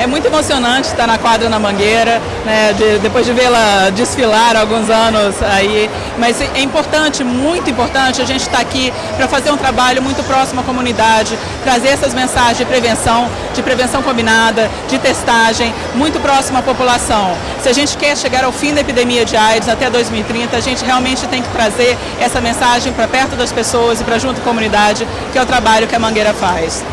É muito emocionante estar na quadra na Mangueira, né, de, depois de vê-la desfilar há alguns anos aí, mas é importante, muito importante a gente estar aqui para fazer um trabalho muito próximo à comunidade, trazer essas mensagens de prevenção, de prevenção combinada, de testagem, muito próximo à população. Se a gente quer chegar ao fim da epidemia de AIDS até 2030, a gente realmente tem que trazer essa mensagem para perto das pessoas e para junto à comunidade, que é o trabalho que a Mangueira faz.